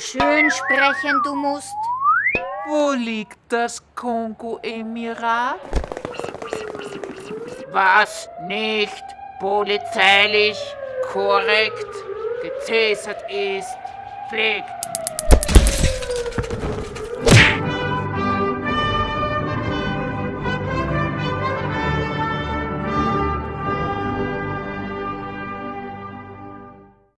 Schön sprechen du musst. Wo liegt das Kongo-Emirat? Was nicht polizeilich korrekt gezäsert ist, pflegt